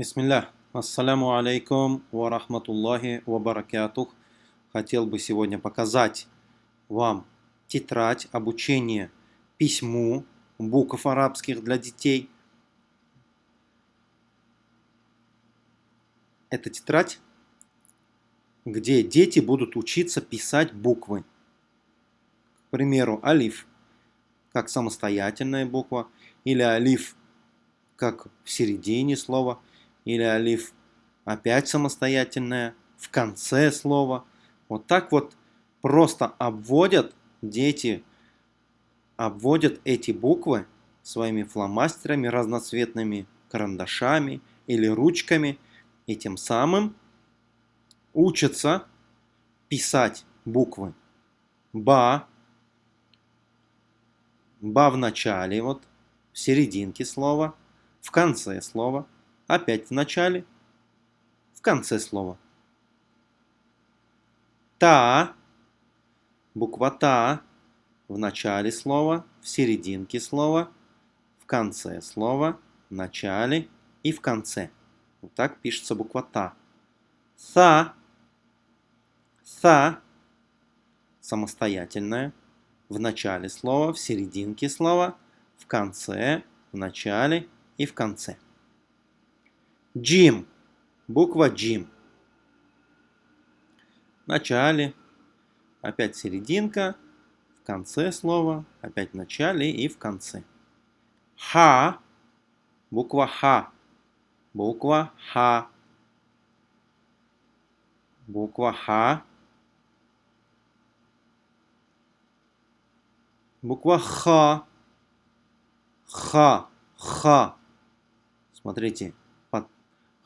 Бисмилля. Ассаляму алейкум ва рахматуллахи ва баракатух. Хотел бы сегодня показать вам тетрадь обучения письму букв арабских для детей. Это тетрадь, где дети будут учиться писать буквы. К примеру, алиф как самостоятельная буква, или алиф как в середине слова – или алиф опять самостоятельная в конце слова. Вот так вот просто обводят дети, обводят эти буквы своими фломастерами, разноцветными карандашами или ручками, и тем самым учатся писать буквы. Ба, ба в начале, вот в серединке слова, в конце слова – опять в начале, в конце слова. Та, буква та в начале слова, в серединке слова, в конце слова, в начале и в конце. Вот так пишется буква та. Са, са, самостоятельная, в начале слова, в серединке слова, в конце, в начале и в конце. Джим. Буква Джим. В начале, опять серединка, в конце слова, опять в начале и в конце. Ха. Буква Ха. Буква Ха. Буква Ха. Буква Ха. Ха. Ха. Смотрите,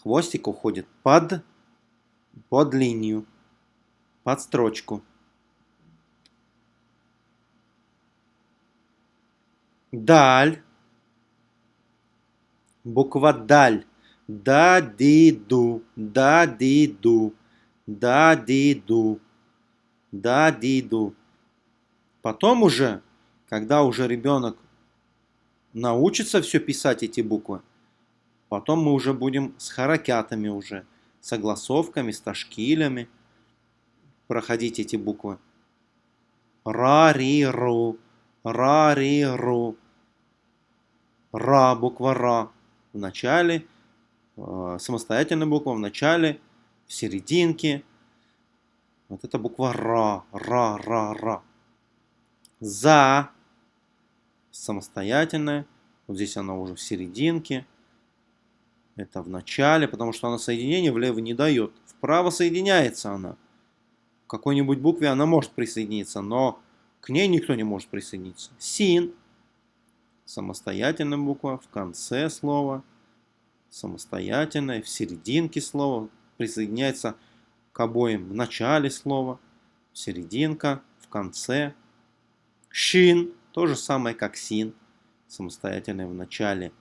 Хвостик уходит под, под линию, под строчку. Даль. Буква даль. Да, ди, ду. Да, ди, ду. Да, ди, ду. Да, ди, ду. Потом уже, когда уже ребенок научится все писать эти буквы, Потом мы уже будем с харакятами уже, согласовками, с ташкилями проходить эти буквы. Ра-ри-ру, ра-ри-ру. Ра, буква Ра в начале, э, самостоятельная буква в начале, в серединке. Вот это буква Ра, Ра, Ра, Ра. За, самостоятельная, вот здесь она уже в серединке. Это в начале, потому что она соединение влево не дает. Вправо соединяется она. В какой-нибудь букве она может присоединиться, но к ней никто не может присоединиться. Син. Самостоятельная буква в конце слова. Самостоятельная в серединке слова. Присоединяется к обоим в начале слова. Серединка в конце. Шин. То же самое, как син. Самостоятельная в начале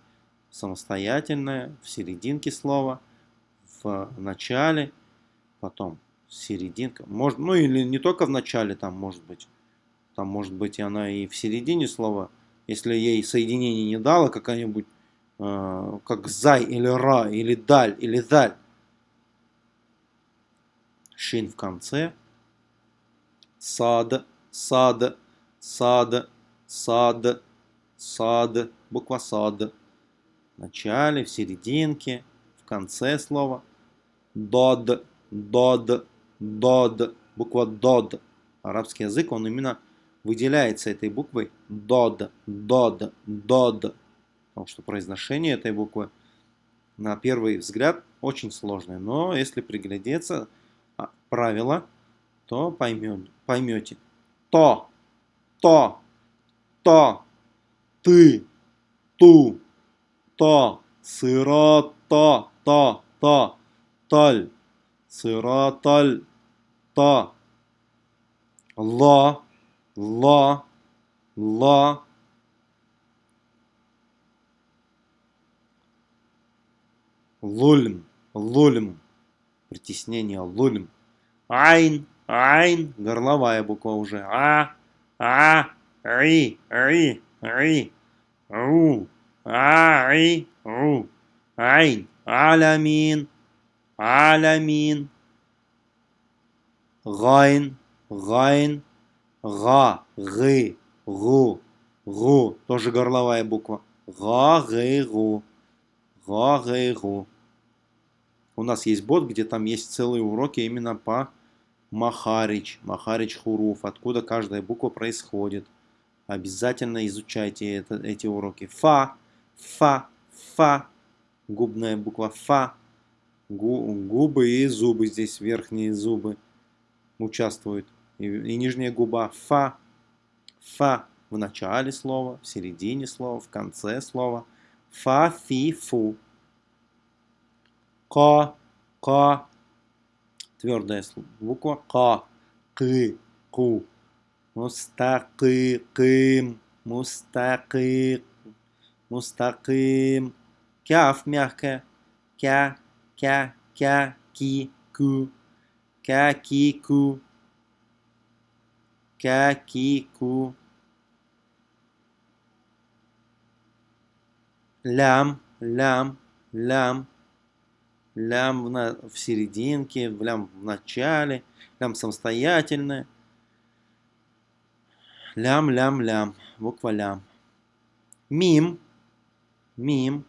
самостоятельное, в серединке слова, в начале, потом серединка. Может, ну или не только в начале там может быть. Там может быть и она и в середине слова. Если ей соединение не дало какая-нибудь, э, как зай или ра, или даль, или даль. Шин в конце. Сад, сад, сад, сад, сад, буква сад в начале, в серединке, в конце слова. Дод, дод, дод, буква дод. Арабский язык, он именно выделяется этой буквой дод, дод, дод. Потому что произношение этой буквы на первый взгляд очень сложное. Но если приглядеться а, правила, то поймем, поймете. То, то, то, ты, ту, то, сырота, та, та, таль, сыраталь, та, ла, ла, ла, лульм, лульм, притеснение, лульм, айн, айн, горловая буква уже, а, а, ри, ри, ри, ру, а, и, ру. Айн. Алямин. Алямин. Гайн. Гайн. Га. Гы. Гу. Гу. Тоже горловая буква. Га. Гы. Гу. Га. Гы. Гу. У нас есть бот, где там есть целые уроки именно по Махарич, Махарич Хуруф, откуда каждая буква происходит. Обязательно изучайте это, эти уроки. Фа, фа, фа, губная буква фа, гу, губы и зубы, здесь верхние зубы участвуют. И, и нижняя губа фа, фа в начале слова, в середине слова, в конце слова. Фа, фи, фу. Ка, ка, твердая буква Ка, Кы, Ку. Мустакиким, мустакик, мустаким. Кяф мягкая. Кя, кя, кя, ки, ку. Кя, ки, ку. Кя, ки, ку. Лям, лям, лям лям в, на, в серединке, лям в начале, лям самостоятельное. Лям, лям, лям, буква лям. Мим, мим,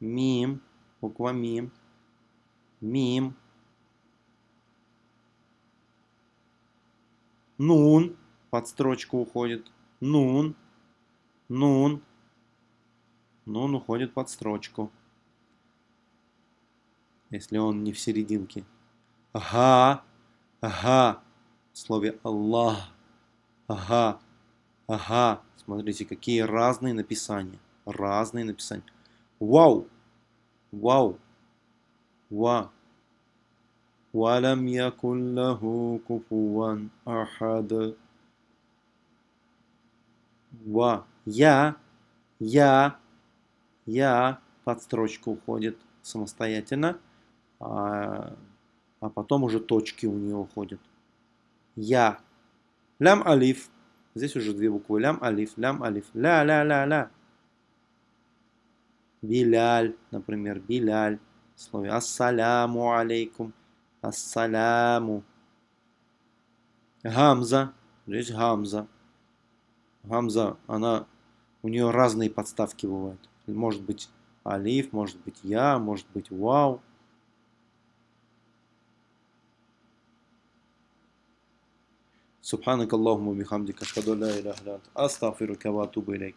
мим, буква мим, мим. Нун, под строчку уходит. Нун, нун, нун уходит под строчку если он не в серединке. Ага, ага, в слове Аллах. Ага, ага. Смотрите, какие разные написания. Разные написания. Вау, вау, ва. Валам якун лаху ахад. Ва. Я, я, я под строчку уходит самостоятельно а, а потом уже точки у нее уходят. Я. Лям алиф. Здесь уже две буквы. Лям алиф, лям алиф. Ля, ля, ля, ля. Биляль, например, биляль. В слове ассаляму алейкум. Ассаляму. Гамза. Здесь гамза. Гамза, она, у нее разные подставки бывают. Может быть алиф, может быть я, может быть вау. سبحانك اللهم وبحمدك أشهد أن لا إله إلا أنت أستغفرك وأتوب إليك